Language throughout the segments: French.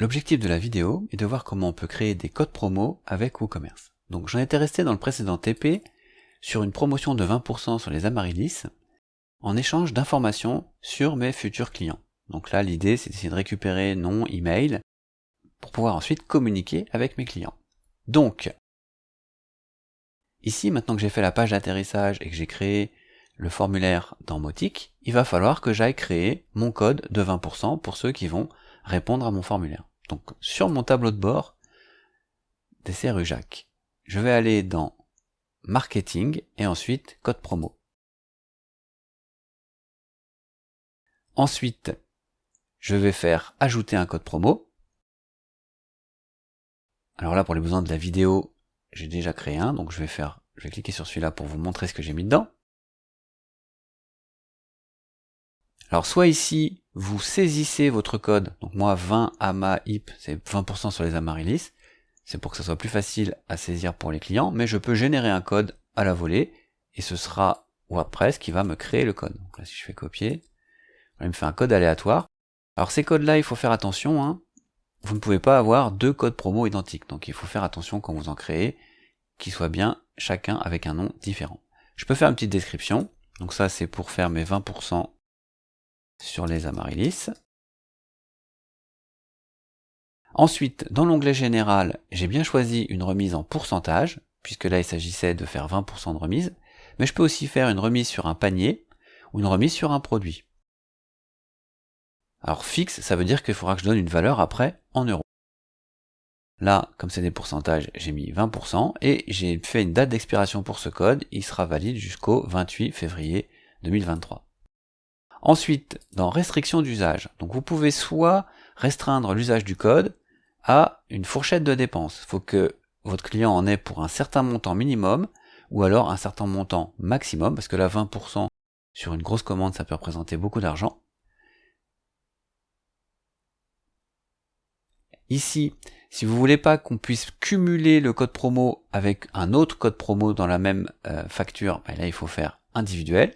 L'objectif de la vidéo est de voir comment on peut créer des codes promo avec WooCommerce. Donc j'en étais resté dans le précédent TP sur une promotion de 20% sur les Amaryllis en échange d'informations sur mes futurs clients. Donc là l'idée c'est d'essayer de récupérer nom, email pour pouvoir ensuite communiquer avec mes clients. Donc ici maintenant que j'ai fait la page d'atterrissage et que j'ai créé le formulaire dans Motic, il va falloir que j'aille créer mon code de 20% pour ceux qui vont répondre à mon formulaire. Donc sur mon tableau de bord des CRUJAC, je vais aller dans Marketing et ensuite Code promo. Ensuite, je vais faire ajouter un code promo. Alors là, pour les besoins de la vidéo, j'ai déjà créé un, donc je vais faire, je vais cliquer sur celui-là pour vous montrer ce que j'ai mis dedans. Alors soit ici, vous saisissez votre code, donc moi 20 AMA IP, c'est 20% sur les Amaryllis, c'est pour que ça soit plus facile à saisir pour les clients, mais je peux générer un code à la volée, et ce sera WordPress qui va me créer le code. Donc là si je fais copier, il me fait un code aléatoire. Alors ces codes-là, il faut faire attention, hein. vous ne pouvez pas avoir deux codes promo identiques, donc il faut faire attention quand vous en créez, qu'ils soient bien chacun avec un nom différent. Je peux faire une petite description, donc ça c'est pour faire mes 20% sur les amaryllis. Ensuite, dans l'onglet général, j'ai bien choisi une remise en pourcentage, puisque là il s'agissait de faire 20% de remise, mais je peux aussi faire une remise sur un panier, ou une remise sur un produit. Alors fixe, ça veut dire qu'il faudra que je donne une valeur après en euros. Là, comme c'est des pourcentages, j'ai mis 20%, et j'ai fait une date d'expiration pour ce code, il sera valide jusqu'au 28 février 2023. Ensuite, dans restriction d'usage, donc vous pouvez soit restreindre l'usage du code à une fourchette de dépenses. Il faut que votre client en ait pour un certain montant minimum, ou alors un certain montant maximum, parce que là 20% sur une grosse commande, ça peut représenter beaucoup d'argent. Ici, si vous voulez pas qu'on puisse cumuler le code promo avec un autre code promo dans la même euh, facture, ben là il faut faire individuel.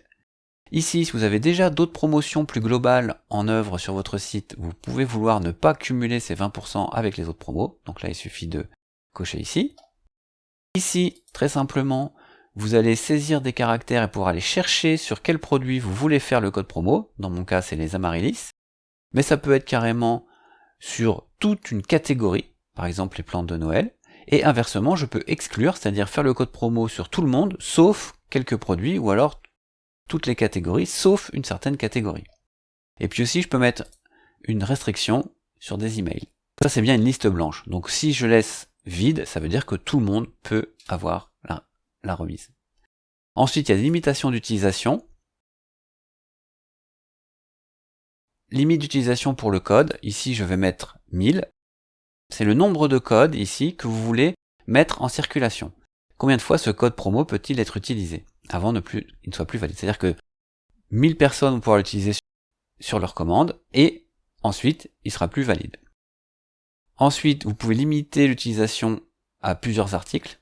Ici, si vous avez déjà d'autres promotions plus globales en œuvre sur votre site, vous pouvez vouloir ne pas cumuler ces 20% avec les autres promos. Donc là, il suffit de cocher ici. Ici, très simplement, vous allez saisir des caractères et pouvoir aller chercher sur quel produit vous voulez faire le code promo. Dans mon cas, c'est les amaryllis. Mais ça peut être carrément sur toute une catégorie, par exemple les plantes de Noël. Et inversement, je peux exclure, c'est-à-dire faire le code promo sur tout le monde, sauf quelques produits, ou alors les catégories, sauf une certaine catégorie. Et puis aussi, je peux mettre une restriction sur des emails. Ça, c'est bien une liste blanche. Donc si je laisse vide, ça veut dire que tout le monde peut avoir la, la remise. Ensuite, il y a des limitations d'utilisation. Limite d'utilisation pour le code. Ici, je vais mettre 1000. C'est le nombre de codes ici que vous voulez mettre en circulation. Combien de fois ce code promo peut-il être utilisé avant ne plus, il ne soit plus valide? C'est-à-dire que 1000 personnes vont pouvoir l'utiliser sur leur commande et ensuite il sera plus valide. Ensuite, vous pouvez limiter l'utilisation à plusieurs articles.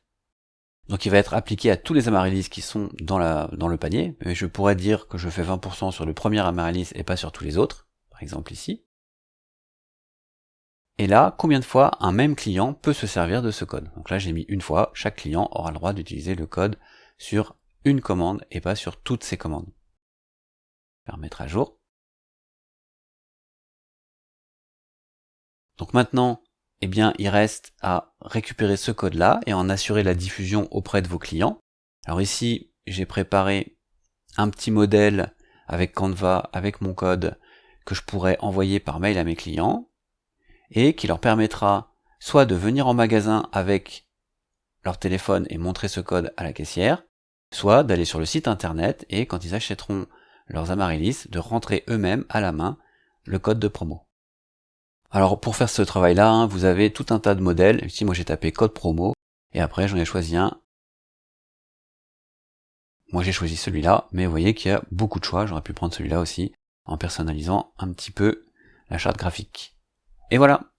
Donc il va être appliqué à tous les amaryllis qui sont dans le panier. Mais je pourrais dire que je fais 20% sur le premier amaryllis et pas sur tous les autres. Par exemple ici. Et là, combien de fois un même client peut se servir de ce code? Donc là, j'ai mis une fois, chaque client aura le droit d'utiliser le code sur une commande et pas sur toutes ces commandes. Faire mettre à jour. Donc maintenant, eh bien, il reste à récupérer ce code-là et en assurer la diffusion auprès de vos clients. Alors ici, j'ai préparé un petit modèle avec Canva, avec mon code, que je pourrais envoyer par mail à mes clients, et qui leur permettra soit de venir en magasin avec leur téléphone et montrer ce code à la caissière, soit d'aller sur le site internet et quand ils achèteront leurs amaryllis, de rentrer eux-mêmes à la main le code de promo. Alors pour faire ce travail-là, hein, vous avez tout un tas de modèles. Ici moi j'ai tapé code promo et après j'en ai choisi un. Moi j'ai choisi celui-là, mais vous voyez qu'il y a beaucoup de choix. J'aurais pu prendre celui-là aussi en personnalisant un petit peu la charte graphique. Et voilà